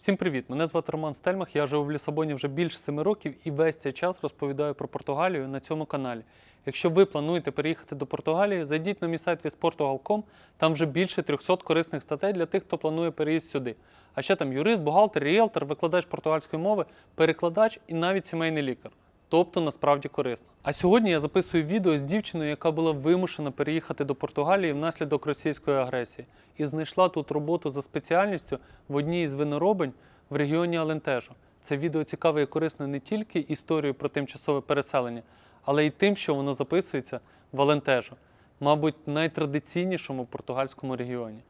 Всім привіт! Мене звати Роман Стельмах. Я живу в Лісабоні вже більше семи років і весь цей час розповідаю про Португалію на цьому каналі. Якщо ви плануєте переїхати до Португалії, зайдіть на мій сайт visportugal.com, там вже більше 300 корисних статей для тих, хто планує переїзд сюди. А ще там юрист, бухгалтер, ріелтор, викладач португальської мови, перекладач і навіть сімейний лікар. Тобто насправді корисно. А сьогодні я записую відео з дівчиною, яка була вимушена переїхати до Португалії внаслідок російської агресії, і знайшла тут роботу за спеціальністю в одній із виноробень в регіоні Алентежо. Це відео цікаве і корисне не тільки історією про тимчасове переселення, але й тим, що воно записується в Алентежо, мабуть, найтрадиційнішому португальському регіоні.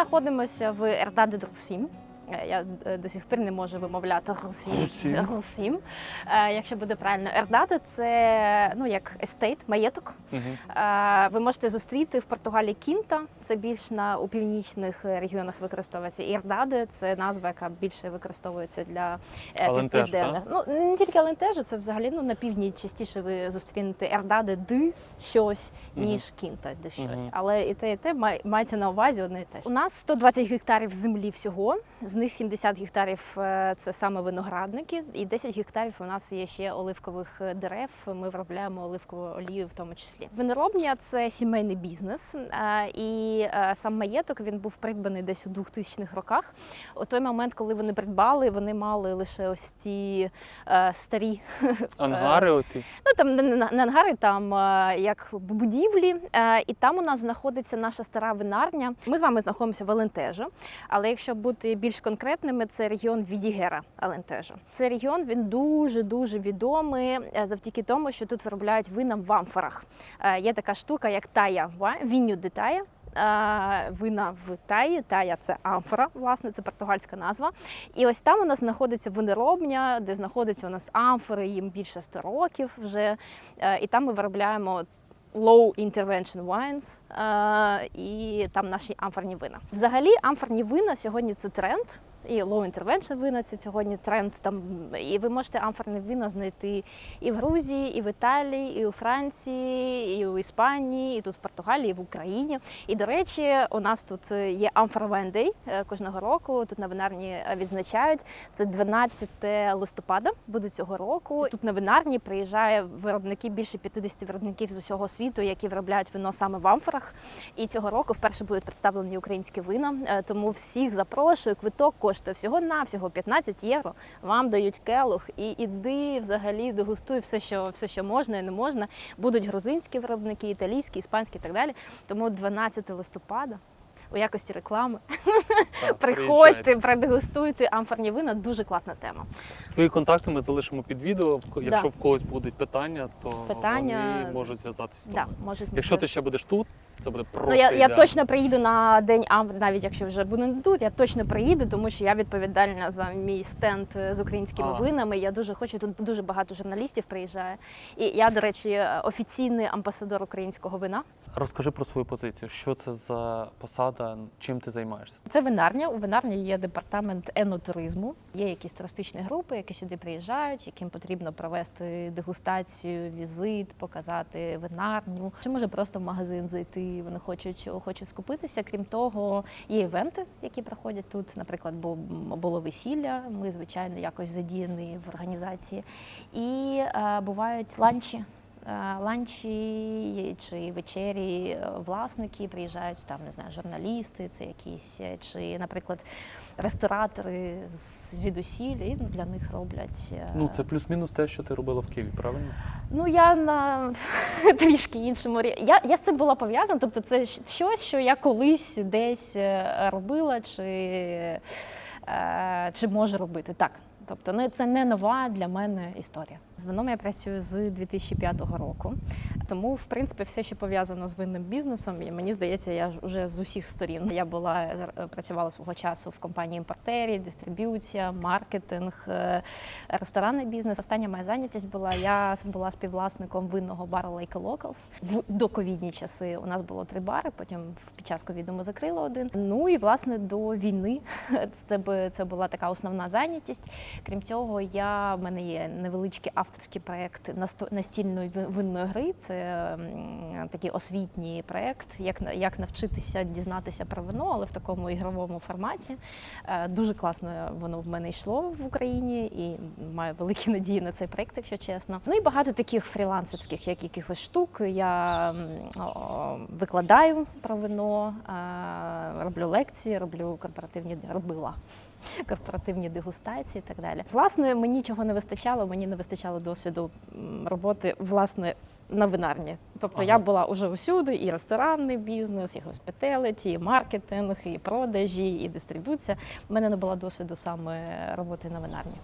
Ми знаходимося в Ердаде Друсім. Е, Я е, до сих пір не можу вимовляти. Грусім. Грусім. Е, Якщо буде правильно, Ердаде це ну як естейт, маєток. Угу. Е, Ви можете зустріти в Португалії кінта. Це більш на у північних регіонах використовується. І Ердаде це назва, яка більше використовується для е, Алентежу, південних. Ну не тільки Алентежу, це взагалі ну на півдні частіше ви зустрінете Ердаде ди щось, ніж кінта де щось. Мгм. Але і те, і те мається на увазі одне і те. ж. У нас 120 гектарів землі всього. З них 70 гектарів е, це саме виноградники, і 10 гектарів у нас є ще оливкових е, дерев. Ми виробляємо оливкову олію в тому числі. Виноробня це сімейний бізнес, е, і сам маєток він був придбаний десь у 2000-х роках. У той момент, коли вони придбали, вони мали лише ось ці старі Ангари оті. Ну там не, ангари, там як будівлі, і там у нас знаходиться наша стара винарня. Ми з вами знаходимося в Алентежо, але якщо бути більш конкретними, це регіон Відігера Алентежо. Цей регіон він дуже дуже відомий е, завдяки тому, що тут виробляють вина в амфорах. Е, Є така штука, як тая віню де тая. е, Вина в Таї, Тая це амфора, власне, це португальська назва. І ось там у нас знаходиться виноробня, де знаходяться у нас амфори, їм більше 100 років вже. І там ми виробляємо low intervention wines, і там наші амфорні вина. Взагалі, амфорні вина сьогодні це тренд. І low intervention вина це сьогодні тренд. Там і ви можете амфорні вина знайти і в Грузії, і в Італії, і у Франції, і у Іспанії, і тут в Португалії, і в Україні. І до речі, у нас тут є Amphora Wine е, кожного року. Тут на винарні е, відзначають. Це 12 листопада буде цього року. Тут на винарні приїжджає виробники більше 50 виробників з усього світу, які виробляють вино саме в амфорах. І цього року вперше будуть представлені українські вина. Е, Тому всіх запрошую. Квиток коштує всього навсього 15 євро. Вам дають келух і іди взагалі дегустуй все, що все, що можна і не можна. Будуть грузинські виробники, італійські, іспанські і так далі. Тому 12 листопада. У якості реклами Так, приходьте, продегустуйте амфорні вина. Дуже класна тема. Твої контакти ми залишимо під відео. Якщо Да. в когось будуть питання, то Питання- вони можуть зв'язатися з Да, тобою. може Якщо ти ще будеш тут, це буде просто Ну, я, я точно приїду на день А, навіть якщо вже буду не тут, я точно приїду, тому що я відповідальна за мій стенд е, з українськими А. винами. Я дуже хочу. Тут дуже багато журналістів приїжджає. І я, до речі, офіційний амбасадор українського вина. Розкажи про свою позицію. Що це за посада, чим ти займаєшся? Це винарня. У винарні є департамент енотуризму. Є якісь туристичні групи, які сюди приїжджають, яким потрібно провести дегустацію, візит, показати винарню. Чи може просто в магазин зайти? Вони хочуть, хочуть скупитися. Крім того, є івенти, які проходять тут. Наприклад, бу- було весілля. Ми звичайно якось задіяні в організації. І е, бувають ланчі. Е, Ланчі чи вечері е, власники приїжджають там, не знаю, журналісти, це якісь е, чи, наприклад, ресторатори з звідусіль, і для них роблять. Ну це плюс-мінус те, що ти робила в Києві, правильно? Ну я на трішки іншому рі- Я, я з цим була пов'язана. Тобто, це щось, що я колись десь робила, чи, чи можу робити. Так. Тобто, ну це не нова для мене історія. З вином я працюю з 2005 року. Тому, в принципі, все, що пов'язано з винним бізнесом, і мені здається, я ж уже з усіх сторін. Я була е, працювала свого часу в компанії імпортері, дистриб'юція, маркетинг, е, ресторанний бізнес. Остання моя зайнятість була. Я була співвласником винного бару Lake Locals. В доковідні часи у нас було три бари. Потім під час ковіду ми закрили один. Ну і власне до війни це це була така основна зайнятість. Крім цього, я в мене є невеличкий авторський проект настільної ви- винної гри. Це такий освітній проект, як як навчитися дізнатися про вино, але в такому ігровому форматі. Е, Дуже класно воно в мене йшло в Україні і маю великі надії на цей проект, якщо чесно. Ну і багато таких фрілансерських як якихось штук. Я викладаю про вино, е, роблю лекції, роблю корпоративні робила. Корпоративні дегустації і так далі. Власне, мені чого не вистачало, мені не вистачало досвіду роботи власне на винарні. Тобто я була уже усюди, і ресторанний бізнес, і госпіталіті, і маркетинг, і продажі, і дистрибуція. У мене не було досвіду саме роботи на винарні.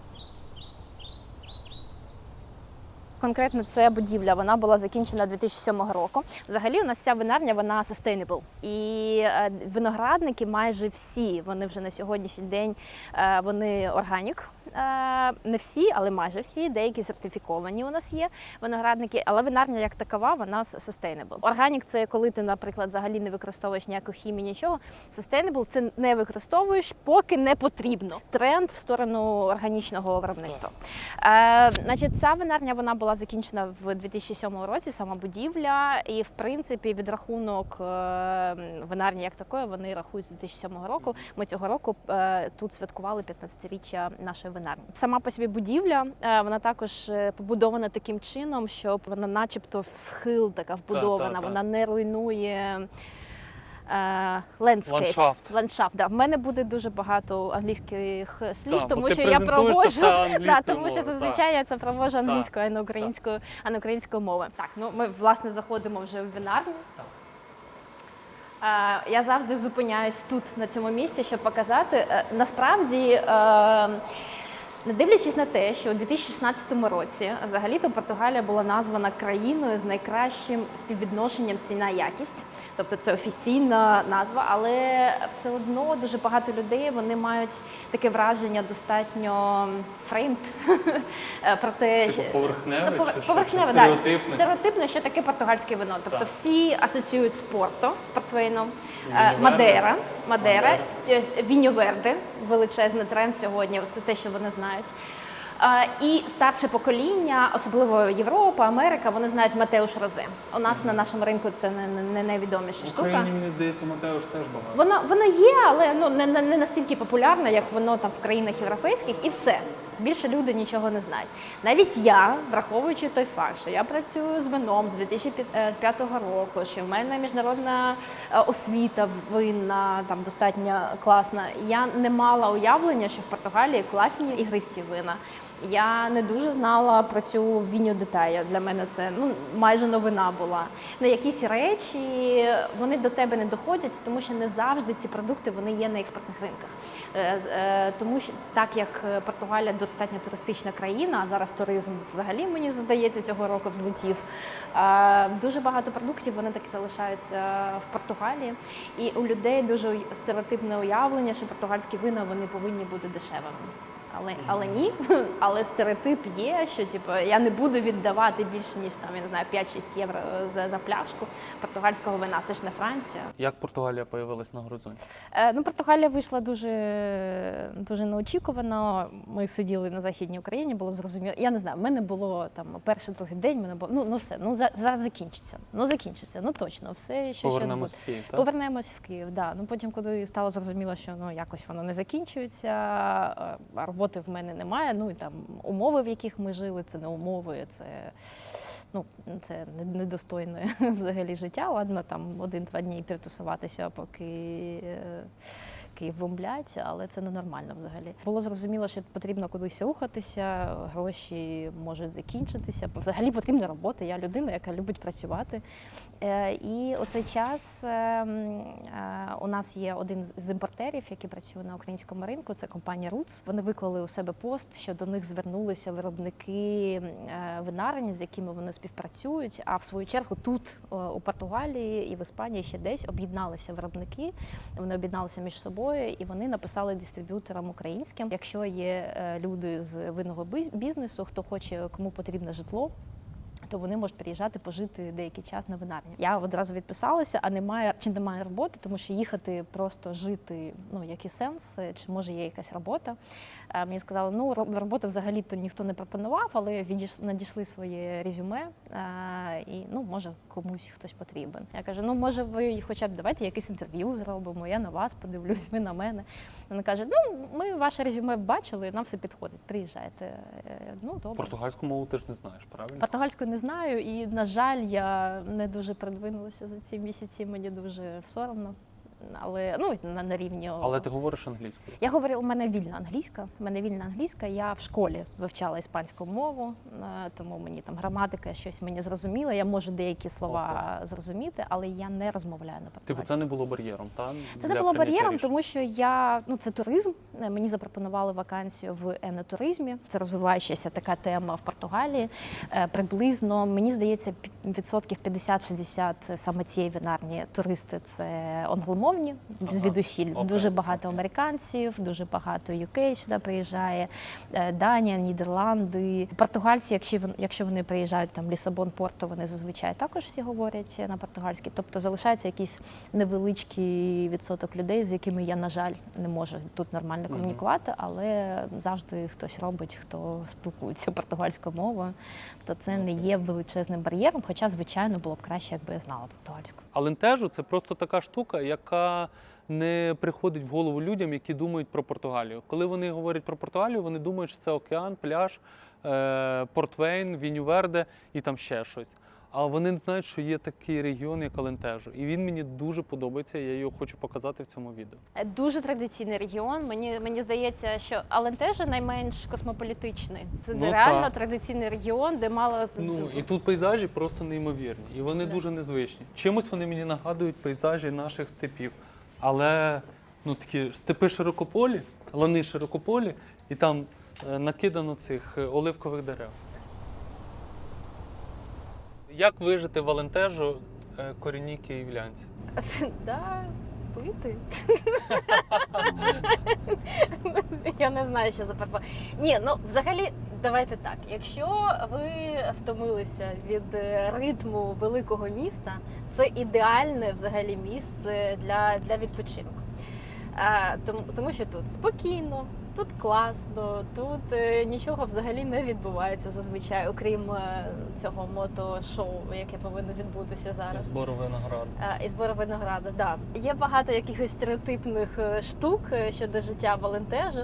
Конкретно це будівля. Вона була закінчена 2007 року. Взагалі, у нас вся винарня вона sustainable. І е, виноградники майже всі. Вони вже на сьогоднішній день е, вони органік. Е, Не всі, але майже всі. Деякі сертифіковані у нас є виноградники, але винарня як такова, вона sustainable. Органік це коли ти, наприклад, взагалі не використовуєш ніяку хімію, нічого. Sustainable – це не використовуєш, поки не потрібно. Тренд в сторону органічного виробництва. Е, значить, ця винарня вона була закінчена в 2007 році, сама будівля, і в принципі відрахунок е, винарні як такої вони рахують з 2007 року. Ми цього року е, тут святкували 15-річчя нашої винарні. Сама по собі будівля е, вона також е, побудована таким чином, щоб вона, начебто, в схил така вбудована, та. вона не руйнує. Landscape. Ландшафт. Ландшафт, да. В мене буде дуже багато англійських слів, бо тому що я проводжу да, тому що зазвичай я це проводжу англійською, а не українською, а не українською мовою. Так, ну ми власне заходимо вже в винарню. Е, Я завжди зупиняюсь тут на цьому місці, щоб показати. Насправді, не дивлячись на те, що у 2016 році взагалі-то Португалія була названа країною з найкращим співвідношенням ціна-якість, тобто це офіційна назва, але все одно дуже багато людей вони мають таке враження достатньо framed про те, Типу поверхневе, Ну, повер- поверхневе, да. стереотипне? Що таке португальське вино. Тобто Так. всі асоціюють з Порто, з портвейном, Е, Мадера, Мадера, Віньо Верде, величезний тренд сьогодні. Це те, що вони знають. І старше покоління, особливо Європа, Америка, вони знають Матеуш Розе. У нас на нашому ринку це не, найвідоміша В штука. Україні, мені здається, Матеуш теж багато. Воно воно є, але ну не, не, не настільки популярне, як воно там в країнах європейських, і все. Більше люди нічого не знають. Навіть я, враховуючи той факт, що я працюю з вином з 2005 року, що в мене міжнародна е, освіта винна там достатньо класна. Я не мала уявлення, що в Португалії класні ігристі вина. Я не дуже знала про цю віню детая. Для мене це ну майже новина була. На якісь речі вони до тебе не доходять, тому що не завжди ці продукти вони є на експортних ринках. Е, е, Тому що так як е, Португалія достатньо туристична країна, а зараз туризм взагалі мені здається цього року взлетів. Дуже багато продуктів вони таки залишаються в Португалії, і у людей дуже стереотипне уявлення, що португальські вина вони повинні бути дешевими. Але, але ні, але стереотип є, що типу, я не буду віддавати більше ніж там я не знаю 5-6 євро за, за пляшку португальського вина. Це ж не Франція. Як Португалія появилась на горизонті? Е, Ну, Португалія вийшла дуже, дуже неочікувано. Ми сиділи на західній Україні, було зрозуміло. Я не знаю, в мене було там перший другий день. Мене було ну, ну все, ну за- зараз закінчиться. Ну закінчиться, ну точно, все що щось буде. Повернемось в Київ, так? Повернемось в Київ. Да. Ну потім, коли стало зрозуміло, що ну якось воно не закінчується, е, а роботи в мене немає. Ну і там умови, в яких ми жили, це не умови, це. Ну, це недостойне взагалі життя. Ладно, там один-два дні підтусуватися, поки е, Київ бомблять, але це ненормально взагалі. Було зрозуміло, що потрібно кудись рухатися, гроші можуть закінчитися. Взагалі потрібна робота. Я людина, яка любить працювати. Е, І оцей час е, е, у нас є один з- імпортерів, який працює на українському ринку. Це компанія Roots. Вони виклали у себе пост, що до них звернулися виробники винарень, з якими вони співпрацюють. А в свою чергу тут у Португалії і в Іспанії ще десь об'єдналися виробники. Вони об'єдналися між собою і вони написали дистриб'юторам українським. Якщо є люди з винного бізнесу, хто хоче, кому потрібне житло То вони можуть приїжджати пожити деякий час на винарні. Я одразу відписалася, а немає чи немає роботи, тому що їхати просто жити. Ну який сенс, чи може є якась робота? Е, Мені сказали, ну ро- роботи взагалі то ніхто не пропонував, але відіш... надійшли своє резюме, е, і ну може комусь хтось потрібен. Я кажу, ну може ви хоча б давайте якесь інтерв'ю зробимо. Я на вас подивлюсь, ви на мене. Вона каже: Ну ми ваше резюме бачили, нам все підходить. Приїжджайте. Е, Ну добре. Португальську мову ти ж не знаєш, правильно? Португальську не знаю, і на жаль, я не дуже продвинулася за ці місяці. Мені дуже соромно. Але ну на, на рівні Але ти говориш англійською. я говорю, у мене вільна англійська. У мене вільна англійська. Я в школі вивчала іспанську мову, е, тому мені там граматика щось мені зрозуміла. Я можу деякі слова зрозуміти, але я не розмовляю на Типу, це не було бар'єром, так? Це не було бар'єром, тому що я ну це туризм. Е, Мені запропонували вакансію в енотуризмі. Це розвиваючася така тема в Португалії. Е, Приблизно мені здається, відсотків 50-60 саме цієї вінарні туристи це англомовні звідусіль. окей, Дуже багато американців, дуже багато UK сюди приїжджає, е, Данія, Нідерланди. Португальці, якщо вони, якщо вони приїжджають там Лісабон, Порто, вони зазвичай також всі говорять на португальській. Тобто залишається якийсь невеличкий відсоток людей, з якими я, на жаль, не можу тут нормально комунікувати, але завжди хтось робить, хто спілкується португальською мовою. То це не є величезним бар'єром. Хоча, звичайно, було б краще, якби я знала португальську. Алентежу це просто така штука, яка не приходить в голову людям, які думають про Португалію. Коли вони говорять про Португалію, вони думають, що це океан, пляж, е, Портвейн, Вінюверде і там ще щось. А вони не знають, що є такий регіон, як Алентежу. І він мені дуже подобається. Я його хочу показати в цьому відео. Е, Дуже традиційний регіон. Мені мені здається, що Алентежа найменш космополітичний. Це Ну, реально так. традиційний регіон, де мало Ну і тут пейзажі просто неймовірні, і вони Да. дуже незвичні. Чимось вони мені нагадують пейзажі наших степів. Але ну такі степи широкополі, лани широкополі, і там е, накидано цих е, оливкових дерев. Як вижити в Алентежу е, корінній київлянці? да, пити. Я не знаю, що за перпо. Ні, ну взагалі, давайте так. Якщо ви втомилися від е, ритму великого міста, це ідеальне взагалі місце для, для відпочинку. А, тому, тому що тут спокійно, тут класно, тут е, нічого взагалі не відбувається зазвичай, окрім е, цього мотошоу, яке повинно відбутися зараз. Збору винограду. Е, І збору винограду, да. Є багато якихось стереотипних штук щодо життя волонтежу.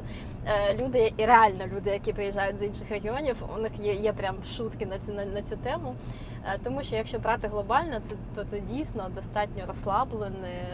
Люди, і реально люди, які приїжджають з інших регіонів, у них є, є прям шутки на цю, на, на цю тему. Тому що якщо брати глобально, це, то це дійсно достатньо розслаблене,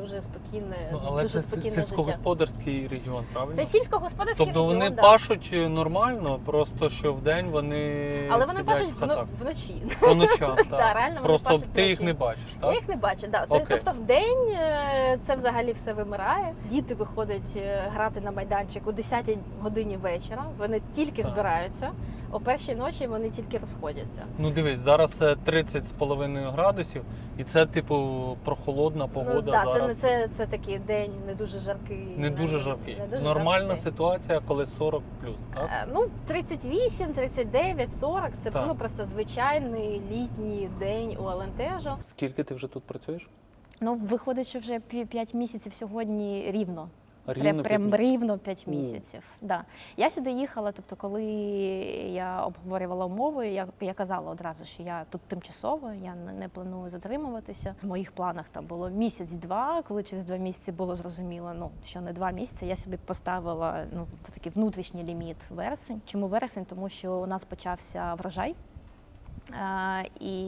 дуже спокійне, Ну, але дуже це спокійне життя. сільськогосподарський регіон, правильно? Це сільськогосподарський Тобто регіон, вони да. пашуть нормально, просто що вдень вони. але вони пашуть в вночі. По ночам, Да, так. реально вони пашуть ти їх не бачиш, Я так? їх не бачу, да. Окей. Тобто в день е, це взагалі все вимирає. Діти виходять е, грати на майданчик о 10 годині вечора. Вони тільки Так. збираються. О першій ночі вони тільки розходяться. Ну дивись, зараз е, 30 з половиною градусів, і це, типу, прохолодна погода ну, це, зараз. не- це, це такий день не дуже жаркий. Не дуже жаркий. не дуже Нормальна жаркий. ситуація, коли 40 плюс, так? Е, Ну, 38, 39, 40 це Так. ну, просто звичайний літній день у Алентежо. Скільки ти вже тут працюєш? Ну, виходить, що вже 5 місяців сьогодні рівно. Рівно Прям, п'ять рівно 5 місяців. Да. Я сюди їхала, тобто, коли я обговорювала умови, я, я казала одразу, що я тут тимчасово, я не, не планую затримуватися. В моїх планах там було місяць-два, коли через два місяці було зрозуміло, ну що не два місяці. Я собі поставила ну такий внутрішній ліміт вересень. Чому вересень? Тому що у нас почався врожай. Е, І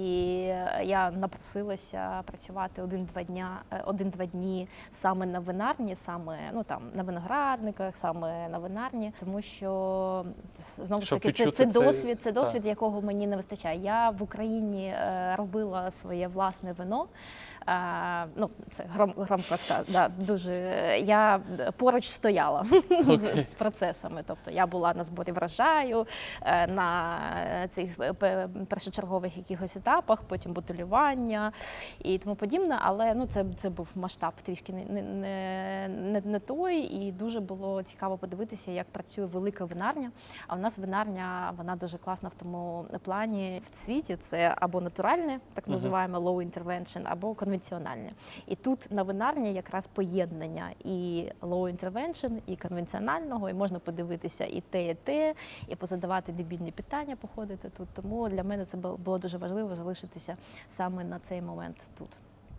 я напросилася працювати один-два дня, е, один-два дні саме на винарні, саме ну там на виноградниках, саме на винарні, тому що знову ж таки це, це досвід, це так. досвід, якого мені не вистачає. Я в Україні е, робила своє власне вино. Ну, це гром, громко ска- да, дуже. Я поруч стояла з, з процесами. Тобто я була на зборі врожаю, е, на цих е, першочергових якихось етапах, потім бутилювання і тому подібне. Але ну, це, це був масштаб трішки не, не, не, не, той, і дуже було цікаво подивитися, як працює велика винарня. А у нас винарня вона дуже класна в тому плані в світі. Це або натуральне, так називаємо low intervention, або конвенціональне. І тут на винарні якраз поєднання і low intervention, і конвенціонального, і можна подивитися і те, і те, і позадавати дебільні питання, походити тут. Тому для мене це було дуже важливо залишитися саме на цей момент тут.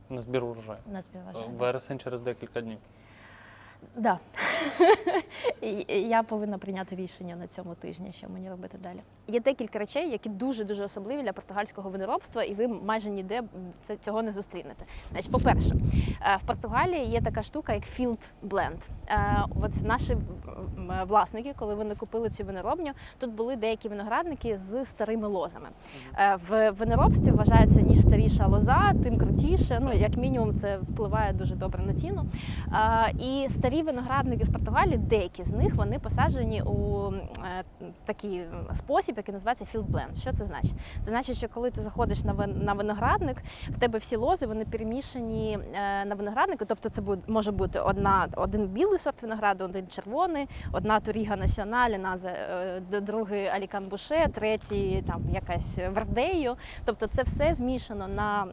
На збір урожаю. На співважання. Вересень через декілька днів. Да. Я повинна прийняти рішення на цьому тижні, що мені робити далі. Є декілька речей, які дуже дуже особливі для португальського виноробства, і ви майже ніде цього не зустрінете. Значить, по-перше, е, в Португалії є така штука, як field blend. Е, От наші м, власники, коли вони купили цю виноробню, тут були деякі виноградники з старими лозами. Е, В виноробстві вважається ніж старіша лоза, тим крутіше. Ну як мінімум, це впливає дуже добре на ціну. І старі виноградники в Португалії, деякі з них вони посаджені у е, такий спосіб, який називається field blend. Що це значить? Це значить, що коли ти заходиш на виноградник, в тебе всі лози вони перемішані е, на винограднику. Тобто, це може бути одна один білий сорт винограду, один червоний, одна наза е, другий Алікан Буше, третій там якась Вердею. Тобто, це все змішано на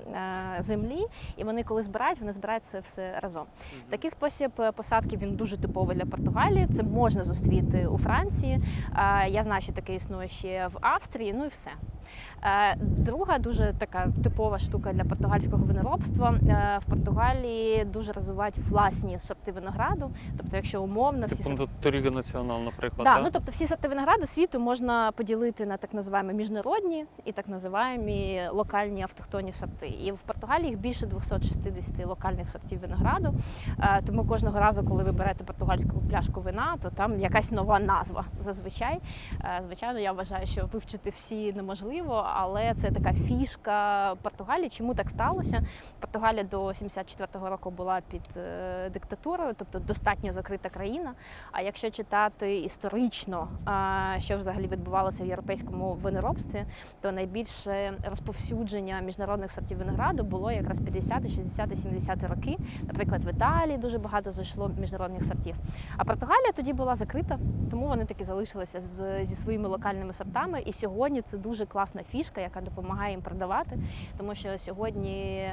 е, землі, і вони коли збирають, вони збирають це все разом. Такий спосіб е, посадки він дуже типовий для Португалії. Це можна зустріти у Франції. Я знаю, що таке існує ще в Австрії. Ну і все. Е, Друга дуже така типова штука для португальського виноробства. Е, В Португалії дуже розвивають власні сорти винограду. Тобто, якщо умовно всі сорти Торіга Націонал, наприклад. Да, так? ну тобто всі сорти винограду світу можна поділити на так називаємо міжнародні і так називаємо локальні автохтонні сорти. І в Португалії їх більше 260 локальних сортів винограду. Е, Тому кожного разу, коли ви берете португальську пляшку вина, то там якась нова назва зазвичай. Звичайно, я вважаю, що вивчити всі неможливо, але це така фішка Португалії. Чому так сталося? Португалія до 74-го року була під е, диктатурою, тобто достатньо закрита країна. А якщо читати історично, що взагалі відбувалося в європейському виноробстві, то найбільше розповсюдження міжнародних сортів винограду було якраз 50, 60, 70 роки. Наприклад, в Італії дуже багато зайшло міжнародних сортів. А Португалія тоді була закрита, тому вони таки залишилися з, зі своїми локальними сортами. І сьогодні це дуже класна фішка, яка допомагає їм продавати, тому що сьогодні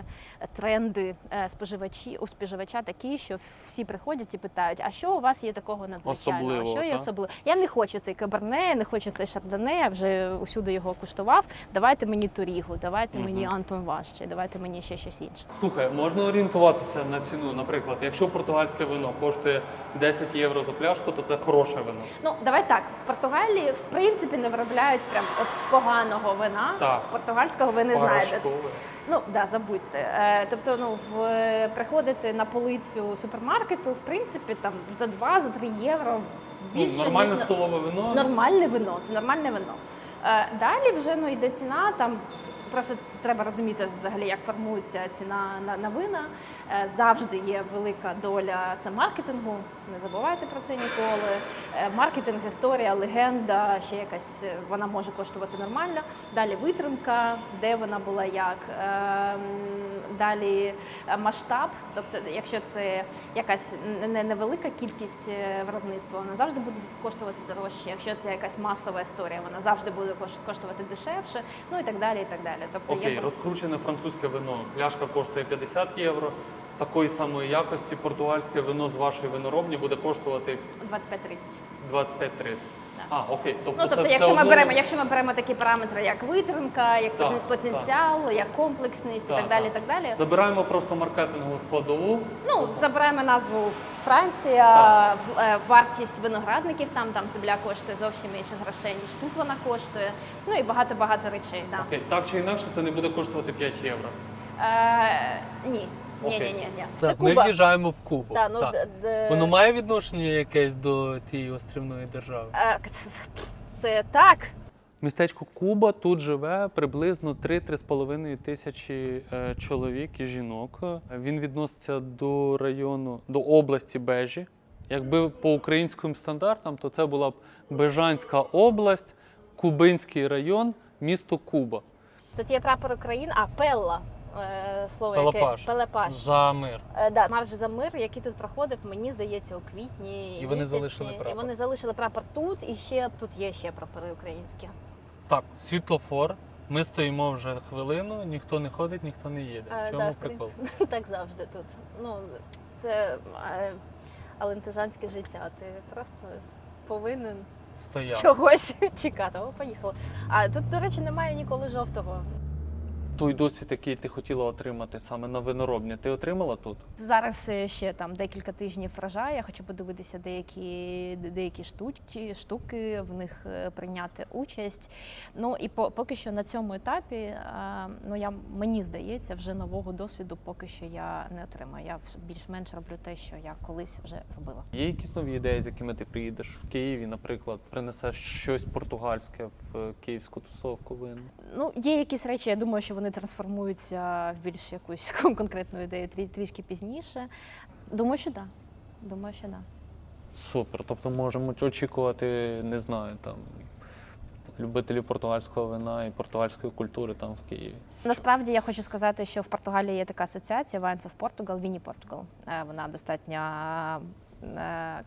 тренди е, споживачі у споживача такі, що всі приходять і питають: а що у вас є такого надзвичайного? Що є особливо? Я не хочу цей каберне, не хочу цей шардоне, я вже усюди його куштував. Давайте мені Торігу, давайте Мгм. мені Антон Ваш, чи давайте мені ще щось інше. Слухай, можна орієнтуватися на ціну. Наприклад, якщо португальське вино коштує 10 євро за пляшку, то це хороше вино. Ну давай так. В Португалії в принципі не виробляють прям от поганого вина. Так. Португальського ви не знаєте. Ну да, забудьте. Е, тобто, ну в приходити на полицю супермаркету, в принципі, там за 2 за 3 євро Ну, більше нормальне ніж на- столове вино. нормальне вино. Це нормальне вино. Е, далі вже ну йде ціна. Там просто це треба розуміти взагалі, як формується ціна на, на вина. Е, завжди є велика доля це маркетингу. Не забувайте про це ніколи. Е, маркетинг, історія, легенда, ще якась е, вона може коштувати нормально. Далі витримка, де вона була як. Ем, Далі масштаб, тобто, якщо це якась не невелика кількість виробництва, вона завжди буде коштувати дорожче. Якщо це якась масова історія, вона завжди буде кош- коштувати дешевше, ну і так далі. І так далі. Тобто Окей, є розкручене французьке вино. Пляшка коштує 50 євро. Такої самої якості португальське вино з вашої виноробні буде коштувати 25-30. 25-30. А, окей. Тобто, Ну тобто, це якщо все ми одно- беремо, якщо ми беремо такі параметри, як витримка, як Так, потенціал, як комплексність і Так, так далі. так. Так далі. Забираємо просто маркетингову складову. Ну, забираємо назву Франція, в- е, вартість виноградників там, там земля коштує зовсім менше грошей, ніж тут вона коштує. Ну і багато-багато речей. Да. Окей, так чи інакше, це не буде коштувати 5 євро. Е, ні. Ні, ні, ні, ні. Так, ми Куба. в'їжджаємо в Кубу. Да, ну, так. д- д- Воно має відношення якесь до тієї острівної держави? Е, Це, це так. Містечко Куба тут живе приблизно 3-3,5 тисячі е, чоловік і жінок. Він відноситься до району, до області Бежі. Якби по українським стандартам, то це була б Бежанська область, Кубинський район, місто Куба. Тут є прапор України, а Пелла. Е, Слово Пелепаш. яке Пелепаш. За мир. Е, Да, марш за мир, який тут проходив, мені здається, у квітні. І вони місяці. залишили прапор. І вони залишили прапор тут, і ще тут є ще прапори українські. Так, світлофор. Ми стоїмо вже хвилину, ніхто не ходить, ніхто не їде. Е, В чому да, в прикол? принципі, так завжди тут. Ну, це е, алентежанське життя. Ти просто повинен Стояв. чогось чекати. О, поїхали. А тут, до речі, немає ніколи жовтого. Той досвід, який ти хотіла отримати саме на виноробні, ти отримала тут? Зараз е, ще там декілька тижнів врожаю. Я хочу подивитися деякі, деякі штуки, штуки, в них е, прийняти участь. Ну і по, поки що на цьому етапі, е, ну я мені здається, вже нового досвіду поки що я не отримаю. Я більш-менш роблю те, що я колись вже робила. Є якісь нові ідеї, з якими ти приїдеш в Києві, наприклад, принесеш щось португальське в київську тусовку вин? Ну, є якісь речі, я думаю, що вони трансформуються в більш якусь конкретну ідею трішки пізніше. Думаю, що так. Да. Думаю, що так. Да. Супер. Тобто можемо очікувати, не знаю, там любителів португальського вина і португальської культури там в Києві. Насправді я хочу сказати, що в Португалії є така асоціація Wines of Portugal, Vini Portugal. Е, Вона достатньо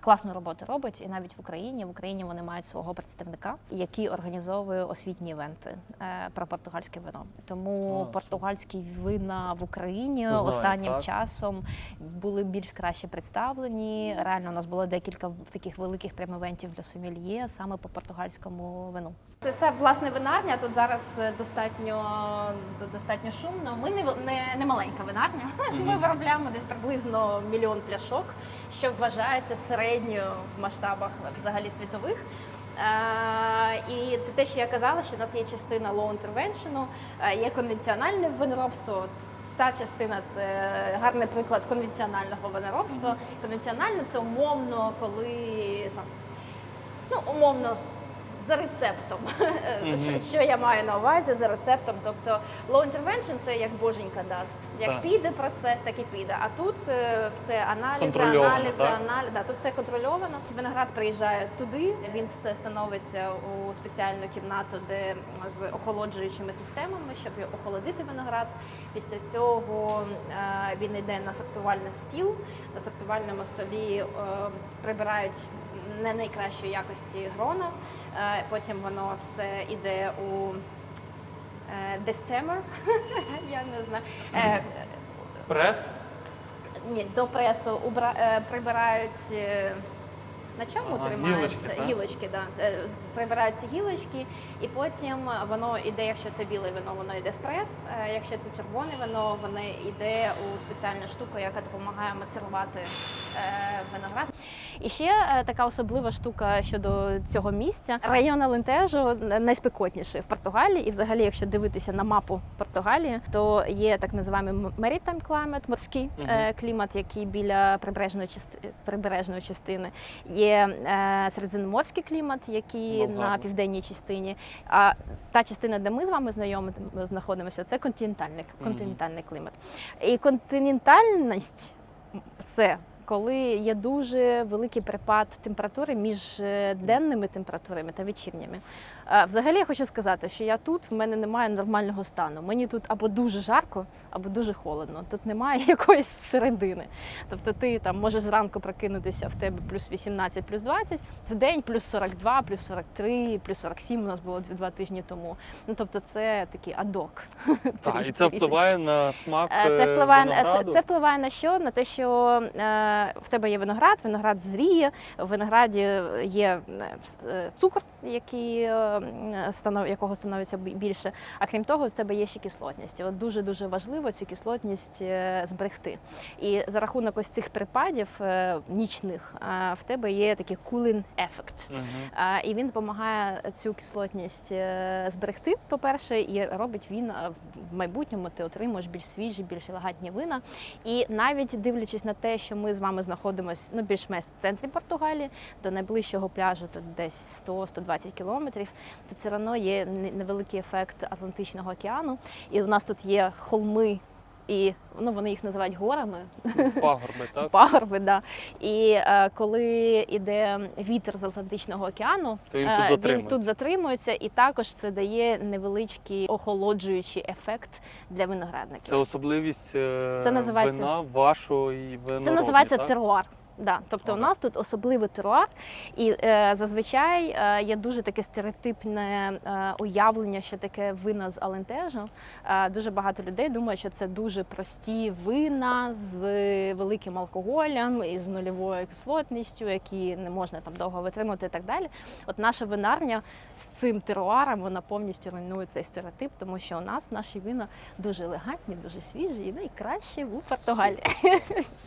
класну роботу робить, і навіть в Україні в Україні вони мають свого представника, який організовує освітні івенти е, про португальське вино. Тому А, португальські вина в Україні Знаю, останнім так. часом були більш краще представлені. Реально, у нас було декілька таких великих прям-івентів для сомельє саме по португальському вину. Це, це власне винарня. Тут зараз е, достатньо достатньо шумно. Ми не, не, не маленька винарня. Ми виробляємо десь приблизно мільйон пляшок, що вважається середньою в масштабах взагалі світових. Е, і те, що я казала, що в нас є частина low intervention, е, є конвенціональне виноробство. Ця частина це гарний приклад конвенціонального виноробства. Конвенціональне це умовно, коли там ну, умовно, за рецептом. Що- Що я маю на увазі за рецептом? Тобто low intervention це як боженька дасть. Як Так. піде процес, так і піде. А тут е, все аналізи, аналізи, аналізи. Да, тут все контрольовано. Виноград приїжджає туди. Він становиться у спеціальну кімнату, де з охолоджуючими системами, щоб охолодити виноград. Після цього е, він йде на сортувальний стіл. На сортувальному столі е, прибирають не найкращої якості грона. Е, Потім воно все йде у е, дестемер. Я не знаю. Е, Прес? ні, до пресу убра, прибирають. На чому Ага, тримаються гілочки, гілочки, да. Прибираються гілочки, і потім воно йде, якщо це біле вино, воно йде в прес. Якщо це червоне вино, воно йде у спеціальну штуку, яка допомагає мацерувати виноград. І ще е, така особлива штука щодо цього місця. Район Алентежо найспекотніший в Португалії. І взагалі, якщо дивитися на мапу Португалії, то є так називаємо maritime climate, морський е, клімат, який біля прибережної частини прибережної частини. Є е, середземноморський клімат, який Ну, на південній частині. А та частина, де ми з вами знайомі знаходимося, це континентальний, континентальний клімат. І континентальність це коли є дуже великий припад температури між е, денними температурами та вечірніми. Е, Взагалі я хочу сказати, що я тут в мене немає нормального стану. Мені тут або дуже жарко, або дуже холодно. Тут немає якоїсь середини. Тобто ти там можеш зранку прокинутися в тебе плюс 18, плюс 20, в день плюс 42, плюс 43, плюс 47 у нас було два тижні тому. Ну тобто це такий адок. Так, і це впливає на смак. Е, Це е, впливає на це, це впливає на що? На те, що е, в тебе є виноград, виноград зріє, в винограді є цукор, який якого становиться більше. А крім того, в тебе є ще кислотність. От дуже дуже важливо цю кислотність е, зберегти. І за рахунок ось цих припадів е, нічних е, в тебе є такий cooling ефект. І він допомагає цю кислотність зберегти, по-перше, і робить він в майбутньому ти отримуєш більш свіжі, більш елегантні вина. І навіть дивлячись на те, що ми з вами знаходимося ну, більш-менш в центрі Португалії, до найближчого пляжу тут десь 100-120 кілометрів, то все одно є невеликий ефект Атлантичного океану. І у нас тут є холми, і ну, вони їх називають горами, Пагорби, так? пагорби. Да. І е, коли йде вітер з Атлантичного океану, То він е, тут він тут затримується, і також це дає невеличкий охолоджуючий ефект для виноградників. Це особливість е, Це називається- вина вашої виноробні, Це називається так? теруар. Да, тобто у нас тут особливий теруар, і е, зазвичай е, є дуже таке стереотипне е, уявлення, що таке вина з Алентежу. Е, дуже багато людей думають, що це дуже прості вина з великим алкоголем і з нульовою кислотністю, які не можна там довго витримати і так далі. От наша винарня з цим теруаром вона повністю руйнує цей стереотип, тому що у нас наші вина дуже елегантні, дуже свіжі і найкращі у Португалії.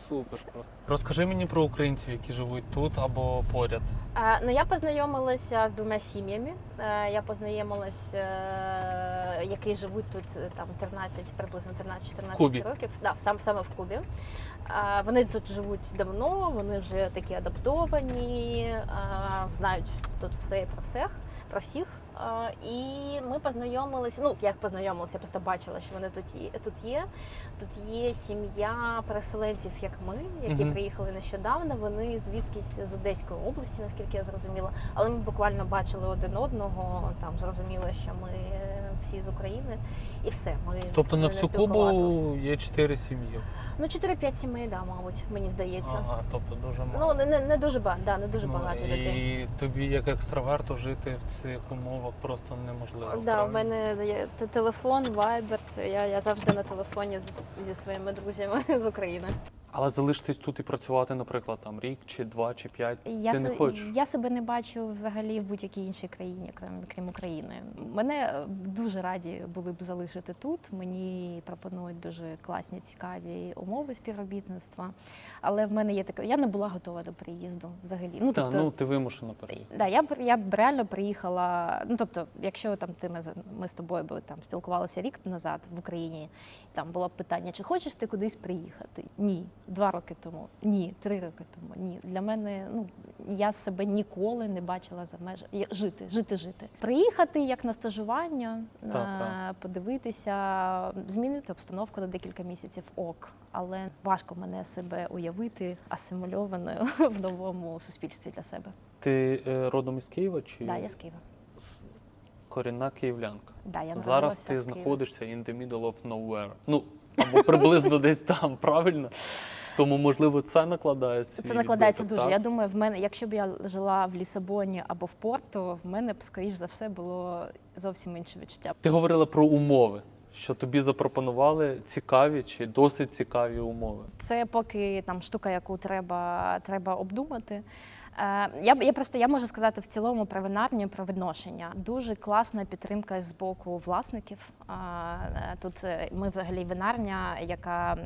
Супер просто. Розкажи мені про українців, які живуть тут або поряд. Е, Ну, я познайомилася з двома сім'ями. Е, Я познайомилася, е, які живуть тут е, там 13, приблизно В 13-14 років. Да, сам саме в Кубі. Е, Вони тут живуть давно, вони вже такі адаптовані, е, знають тут все і про всіх, про всіх. І ми познайомилися. Ну, як познайомилися, я просто бачила, що вони тут є. Тут є. Тут є сім'я переселенців, як ми, які Мгм. приїхали нещодавно. Вони звідкись з Одеської області, наскільки я зрозуміла. Але ми буквально бачили один одного. Там зрозуміло, що ми всі з України, і все. Ми Тобто на не всю спілкувалися. Кубу є чотири сім'ї. Ну 4-5 сімей, да, мабуть, мені здається. Ага, тобто дуже мало. Ну не, не, не дуже багато, да, не дуже Ну, багато і людей. тобі, як екстраверту, жити в цих умовах просто неможливо. Да, правильно? в мене є те- телефон, вайбер. Це я, я завжди на телефоні з, зі своїми друзями з України. Але залишитись тут і працювати, наприклад, там рік чи два, чи п'ять. Я, Ти не хочеш? я себе не бачу взагалі в будь-якій іншій країні, крім, крім України. Мене е, дуже раді були б залишити тут. Мені пропонують дуже класні, цікаві умови співробітництва. Але в мене є таке. Я не була готова до приїзду взагалі. Ну Та, тобто, ну ти вимушена переїхати. Да, я б я б реально приїхала. Ну тобто, якщо там ти ми, ми з тобою би там спілкувалися рік назад в Україні, там було б питання, чи хочеш ти кудись приїхати? Ні, два роки тому, ні, три роки тому. Ні. Для мене ну я себе ніколи не бачила за межами жити, жити, жити. Приїхати як на стажування, Так, е, так. подивитися, змінити обстановку на декілька місяців ок. Але важко мене себе уявити асимульованою в новому суспільстві для себе. Ти е, родом із Києва чи Да, я з Києва. корінна київлянка? Да, я Зараз ти знаходишся in the middle of nowhere. Ну, або приблизно десь там, правильно? Тому, можливо, це накладає свій Це накладається відбиток, дуже. так? Я думаю, в мене, якщо б я жила в Лісабоні або в Порту, в мене б скоріш за все було зовсім інше відчуття. Ти говорила про умови, що тобі запропонували цікаві чи досить цікаві умови. Це поки там штука, яку треба, треба обдумати. Е, Я, я просто я можу сказати в цілому про винарню, про відношення. Дуже класна підтримка з боку власників. Е, Тут е, ми взагалі винарня, яка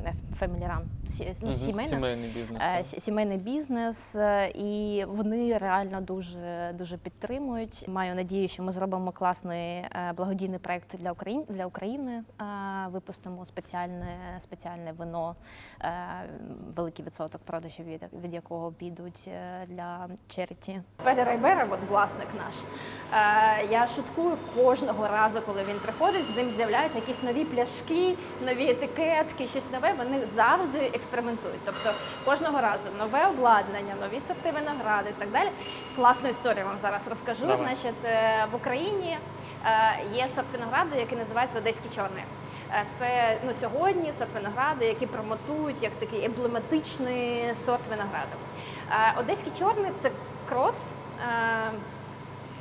сі- ну, сімейна. Сімейний бізнес. Сімейний бізнес, і вони реально дуже дуже підтримують. Маю надію, що ми зробимо класний благодійний проект для України для України. Випустимо спеціальне спеціальне вино, великий відсоток продажів від, якого підуть для черіті. Петер Райбера, от власник наш. е, Я шуткую кожного разу, коли він приходить. З ним з'являються якісь нові пляшки, нові етикетки, щось нове. Вони завжди експериментують. Тобто кожного разу нове обладнання, нові сорти винограду і так далі. Класну історію вам зараз розкажу. Давай. Значить, е, в Україні е, є сорт винограду, який називається Одеський чорний. Е, Це ну сьогодні сорт винограду, які промотують як такий емблематичний сорт винограду. Е, Одеський чорний це крос. е,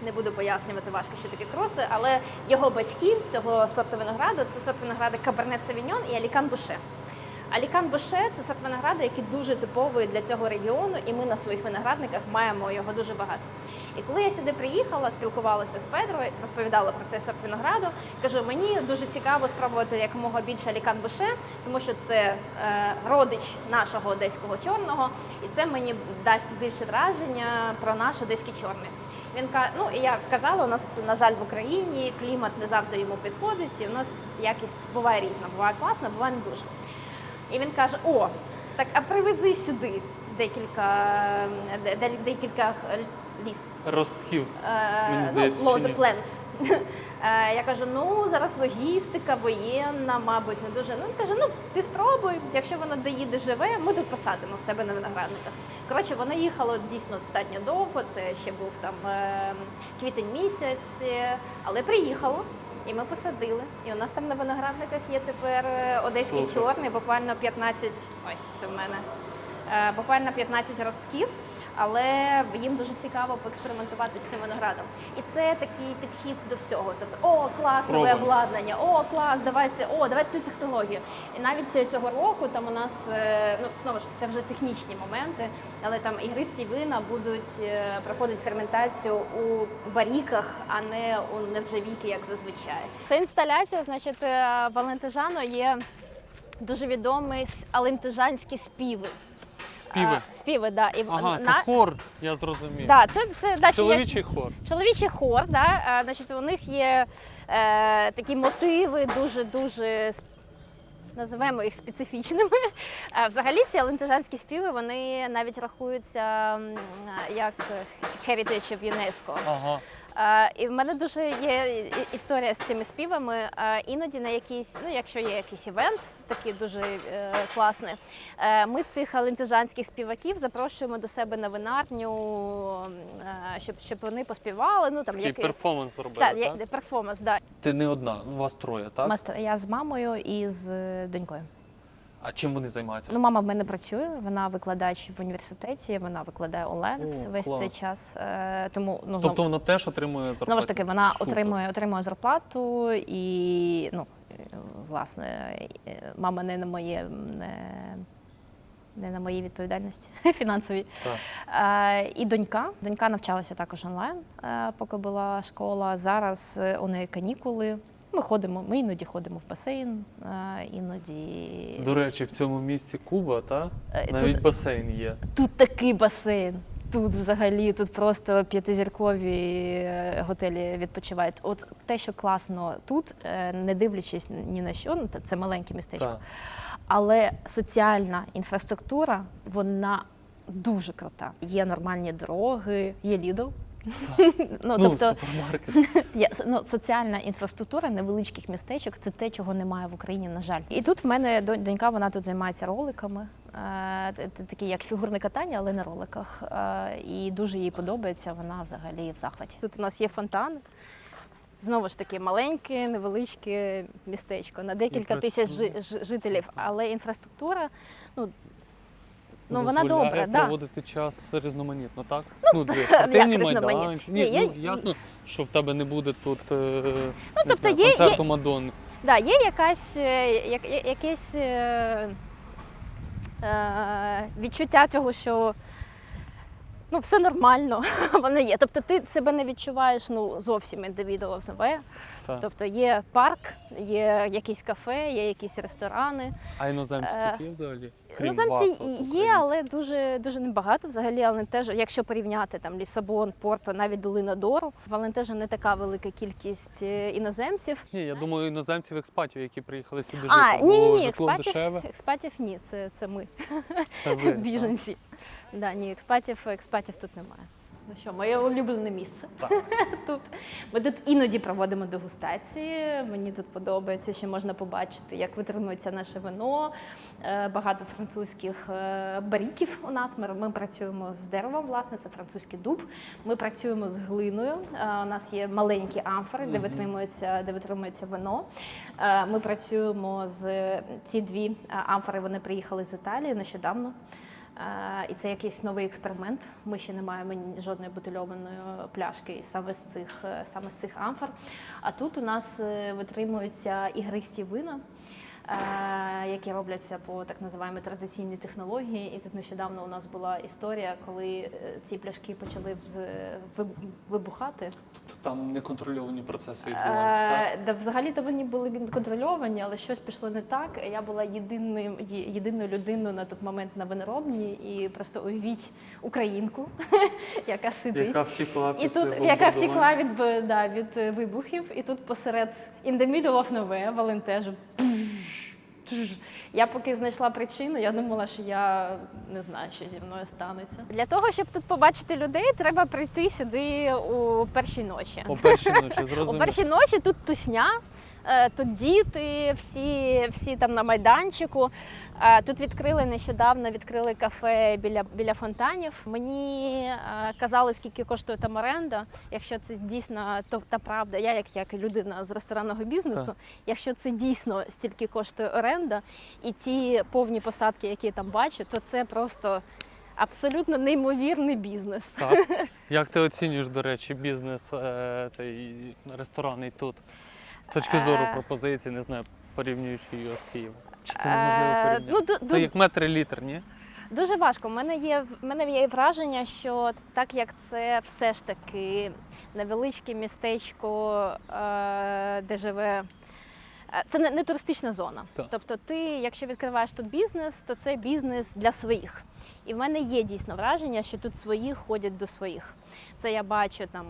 Не буду пояснювати важко, що таке кроси, але його батьки цього сорту винограду це сорт винограду Каберне Савіньон і Алікан Буше. Алікан Буше це сорт винограду, який дуже типовий для цього регіону, і ми на своїх виноградниках маємо його дуже багато. І коли я сюди приїхала, спілкувалася з Петрою, розповідала про цей сорт винограду, кажу, мені дуже цікаво спробувати якомога більше Алікан Буше, тому що це е, родич нашого одеського чорного, і це мені дасть більше враження про наш одеський чорний. Він каже, ну і я казала, у нас, на жаль, в Україні клімат не завжди йому підходить, і у нас якість буває різна, буває класна, буває не дуже. І він каже: О, так а привези сюди декілька, де- де- декілька ліс. Ростків. Е, Мені здається, ну, чи ні? Plants. Е, Я кажу, ну зараз логістика, воєнна, мабуть, не дуже. Ну він каже, ну ти спробуй, якщо воно доїде живе, ми тут посадимо в себе на виноградниках. Коротше, воно їхало дійсно достатньо довго. Це ще був там е, квітень місяць, е, але приїхало. І ми посадили. І у нас там на виноградниках є тепер е, одеський Супер. чорний, буквально 15, ой, це в мене, е, буквально 15 ростків, але їм дуже цікаво поекспериментувати з цим виноградом. І це такий підхід до всього. Тобто, о, клас, нове Пробуй. обладнання, о, клас, давай це, о, давай цю технологію. І навіть цього- року там у нас, е, ну знову ж це вже технічні моменти, але там ігристі вина будуть е, проходити ферментацію у баріках, а не у нержавійки, як зазвичай. Це інсталяція, значить, е, Валентижано є дуже відомі с- алентижанські співи. Співи. А, співи, да. І Ага, це на... хор, я зрозумів. Да, це, це да, чи як- Чоловічий хор. чоловічий хор, да, а, значить, у них є е, такі мотиви дуже-дуже називаємо їх специфічними. А, взагалі ці алентежанські співи вони навіть рахуються як heritage of UNESCO. Ага. А, І в мене дуже є історія з цими співами. А, Іноді на якийсь, ну якщо є якийсь івент, такий дуже е, класний, е, ми цих алентежанських співаків запрошуємо до себе на винарню, е, щоб, щоб вони поспівали. Ну там Такий який перформанс зробили, так, так? перформанс, да. Ти не одна, у вас троє, так? Я з мамою і з е, донькою. А чим вони займаються? Ну, мама в мене працює, вона викладач в університеті, вона викладає онлайн О, весь клас. цей час. Е, Тому ну, знову- Тобто вона теж отримує зарплату? Знову ж таки, вона Супер. отримує, отримує зарплату і ну, власне, е, мама не на моє не, не на моїй відповідальності фінансовій. Е, і донька. Донька навчалася також онлайн, е, поки була школа. Зараз у неї канікули. Ми ходимо, ми іноді ходимо в басейн, е, іноді До речі, в цьому місці Куба, так? Е, Навіть тут- басейн є. Тут такий басейн. Тут взагалі тут просто п'ятизіркові е, готелі відпочивають. От те, що класно тут, не дивлячись ні на що, ну та це маленьке містечко, Так. але соціальна інфраструктура вона дуже крута. Є нормальні дороги, є Lidl. ну, Ну, тобто. Є ну, соціальна інфраструктура невеличких містечок це те, чого немає в Україні, на жаль. І тут в мене донь- донька, вона тут займається роликами, е, такі як фігурне катання, але на роликах. Е, І дуже їй подобається. Вона взагалі в захваті. Тут у нас є фонтан. Знову ж таки, маленьке, невеличке містечко на декілька тисяч жителів, але інфраструктура, ну, ну вона добра. Да. проводити час різноманітно, так? Ну, ну спортивні майданчики. Ні, Ні, ну, ясно, що в тебе не буде тут е, не тобто знаю, є- є- концерту Мадонни. Да, є якась, е, я- якесь е, е, відчуття того, що ну, все нормально, воно є. Тобто ти себе не відчуваєш ну, зовсім індивідуал нове. Так. Тобто є парк, є якісь кафе, є якісь ресторани. А іноземці Е, тут є взагалі? Крім Іноземці вас, є, але дуже дуже небагато взагалі. Але теж, якщо порівняти там Лісабон, Порто, навіть Долина Дору, в Валентежі не така велика кількість е, іноземців. Ні, я думаю, іноземців експатів, які приїхали сюди А, жити. ні, ні, ні, експатів, дешеве. експатів ні, це, це ми, Це ви. так? Да, ні, експатів, експатів тут немає. Ну що, моє улюблене місце. Так. Тут ми тут іноді проводимо дегустації. Мені тут подобається, що можна побачити, як витримується наше вино. Е, Багато французьких е, баріків у нас. Ми, ми працюємо з деревом, власне, це французький дуб. Ми працюємо з глиною. Е, У нас є маленькі амфори, де витримується, де витримується вино. Ми працюємо з ці дві амфори. Вони приїхали з Італії нещодавно. І це якийсь новий експеримент. Ми ще не маємо жодної бутильованої пляшки саме з цих е, саме з цих амфор. А тут у нас е, витримуються ігристі вина, е, які робляться по так називаємо традиційній технології. І тут нещодавно у нас була історія, коли ці пляшки почали вибухати. Там неконтрольовані процеси відбуваються, так? Е, Да, взагалі то вони були контрольовані, але щось пішло не так. Я була єдиним єдиною людиною на той момент на виноробні, і просто уявіть українку, яка сидить. Яка втекла І тут яка втекла від да, від е, вибухів, і тут посеред in the middle of nowhere, Валентежу. Я поки знайшла причину, я думала, що я не знаю, що зі мною станеться. Для того, щоб тут побачити людей, треба прийти сюди у першій ночі. У першій ночі, У зрозуміло. першій ночі тут тусня. Е, Тут діти, всі, всі там на майданчику. Е, Тут відкрили нещодавно відкрили кафе біля, біля фонтанів. Мені е, казали, скільки коштує там оренда. Якщо це дійсно то та правда, я як, як людина з ресторанного бізнесу, Так. якщо це дійсно стільки коштує оренда, і ті повні посадки, які я там бачу, то це просто абсолютно неймовірний бізнес. Так. Як ти оцінюєш, до речі, бізнес цей ресторанний тут? З точки зору Е. пропозицій, не знаю, порівнюючи його з Києвом. Чи це неможливо Е, порівняти? ну, Це як метр літр, ні? Дуже важко. У мене є в мене є враження, що так як це все ж таки невеличке містечко, е, де живе. Це не, не туристична зона. Так. Тобто, ти, якщо відкриваєш тут бізнес, то це бізнес для своїх. І в мене є дійсно враження, що тут свої ходять до своїх. Це я бачу там,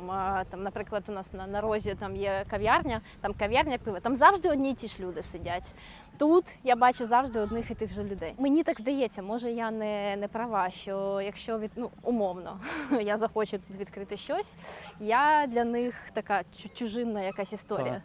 там наприклад, у нас на, на розі там є кав'ярня, там кав'ярня пива, там завжди одні й ті ж люди сидять. Тут я бачу завжди одних і тих же людей. Мені так здається, може я не, не права, що якщо від ну умовно я захочу тут відкрити щось, я для них така чужинна якась історія.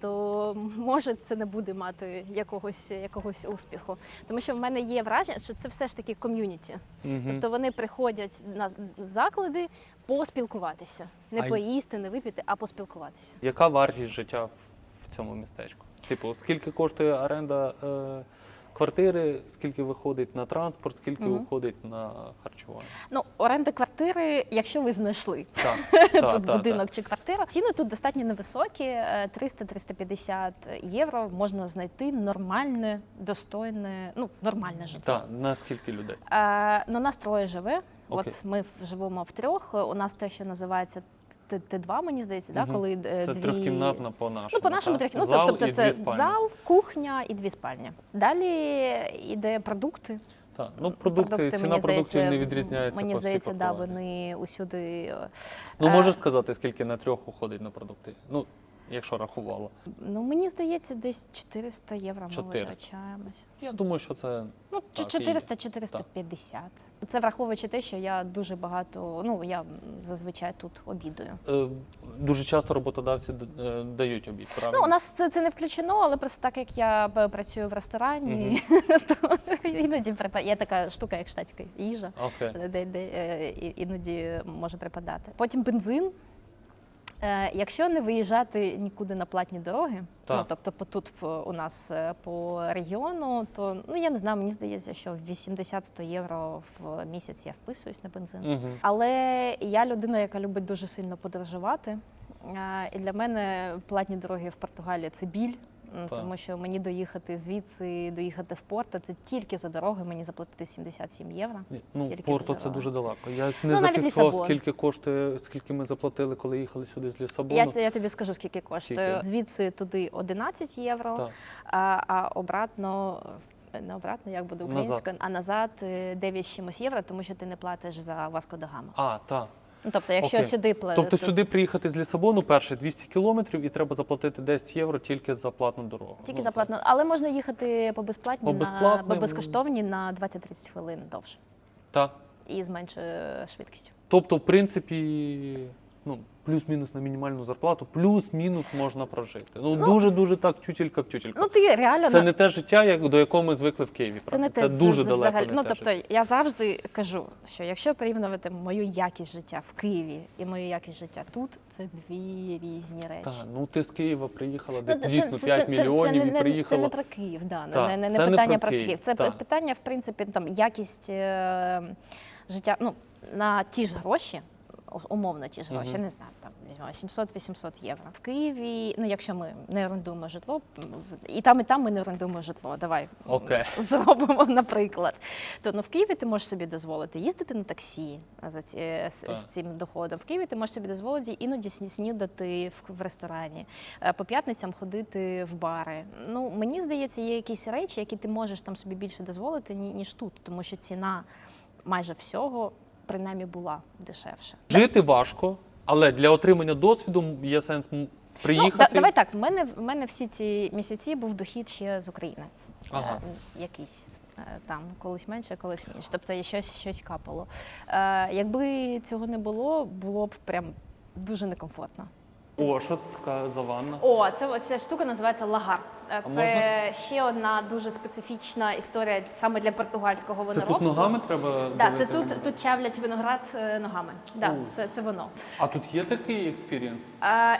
То може це не буде мати якогось якогось успіху. Тому що в мене є враження, що це все ж таки ком'юніті. Угу. Тобто вони приходять на заклади поспілкуватися, не А поїсти, не випити, а поспілкуватися. Яка вартість життя в цьому містечку? Типу, скільки коштує оренда е, квартири, скільки виходить на транспорт, скільки Мгм. виходить на харчування? Ну, оренда квартири, якщо ви знайшли. Так, та, тут та, будинок чи квартира. Ціни тут достатньо невисокі, е, 300-350 євро можна знайти нормальне, достойне, ну нормальне житло. та. На скільки людей? Е, ну, нас троє живе. Окей. От ми в- живемо в трьох. У нас те, що називається Т2, мені здається, да, коли е, Це дві... трьохкімнатна по нашому. Ну, по нашому так? трьох, ну Зал тобто це зал, кухня і дві спальні. Далі йде продукти. Так. Ну, продукти, ціна продуктів не відрізняється. Мені по здається, да, вони усюди. Ну, е, можеш сказати, скільки на трьох уходить на продукти? Ну, якщо рахувала. Ну, мені здається, десь 400 євро ми 400. витрачаємось. Я думаю, що це Ну, Так, 400-450. Це враховуючи те, що я дуже багато, ну я зазвичай тут обідаю. е, дуже часто роботодавці е, дають обід, правильно? Ну, у нас це, це не включено, але просто так як я працюю в ресторані, то іноді припа- є така штука, як штатська їжа, Окей. де, де е, і- іноді може припадати. Потім бензин. Е, Якщо не виїжджати нікуди на платні дороги, ну тобто по- тут по- у нас е, по регіону, то ну я не знаю, мені здається, що 80-100 євро в місяць я вписуюсь на бензин. Угу. Але я людина, яка любить дуже сильно подорожувати. Е, І для мене платні дороги в Португалії це біль. М, Так. Тому що мені доїхати звідси, доїхати в Порто, це тільки за дороги мені заплатити 77 євро. Ну, Тільки Порто це дуже далеко. Я не Ну, зафіксував, скільки коштує, скільки ми заплатили, коли їхали сюди з Лісабону. Я, я тобі скажу, скільки коштує. Скільки? Звідси туди 11 євро, а, а обратно. Не обратно, як буде українською, а назад е, 9 чимось євро, тому що ти не платиш за Васко да Гама. А, так. Ну тобто, якщо Окей. сюди платиш, Тобто сюди приїхати з Лісабону перше 200 кілометрів і треба заплатити 10 євро тільки за платну дорогу. Тільки Ну, за це- платно, але можна їхати по безплатні По на безплатним. по безкоштовні на 20-30 хвилин довше Так. і з меншою швидкістю. Тобто, в принципі, ну, плюс-мінус на мінімальну зарплату, плюс-мінус можна прожити. Ну, Ну, дуже-дуже так, тютілька в тютілька. Ну ти реально це не те життя, як, до якого ми звикли в Києві. це не те це дуже далеко. взагалі. не Ну те тобто життя. я завжди кажу, що якщо порівнювати мою якість життя в Києві і мою якість життя тут, це дві різні речі. Та, ну ти з Києва приїхала, де Ну, це- дійсно це- 5 це- це мільйонів і приїхала. Це не про Київ, да, не- Так, не, не, не питання про про Київ, Київ. Це так. питання, в принципі, там якість е, життя ну, на ті ж гроші. Умовно ті ж гроші, не знаю, там візьмемо 700-800 євро. В Києві, ну якщо ми не орендуємо житло, і там, і там ми не орендуємо житло. Давай Окей. зробимо, наприклад. То ну в Києві ти можеш собі дозволити їздити на таксі за ці, з, з цим доходом. В Києві ти можеш собі дозволити іноді снідати в, в ресторані, е, по п'ятницям ходити в бари. Ну мені здається, є якісь речі, які ти можеш там собі більше дозволити, ні- ніж тут, тому що ціна майже всього принаймні була дешевше. Жити важко, але для отримання досвіду є сенс м, Ну, приїхати. да, давай так. В мене в мене всі ці місяці був дохід ще з України. Ага. е, якийсь. е, Там колись менше, колись менше. Тобто щось, щось капало. Е, якби цього не було, було б прям дуже некомфортно. О, що це така за ванна? О, це ось ця штука називається лагар. Це можна? ще одна дуже специфічна історія саме для португальського Це виноробства. тут ногами треба Да, це тут, тут чавлять виноград е, ногами. Да, це, це воно. А тут є такий experience?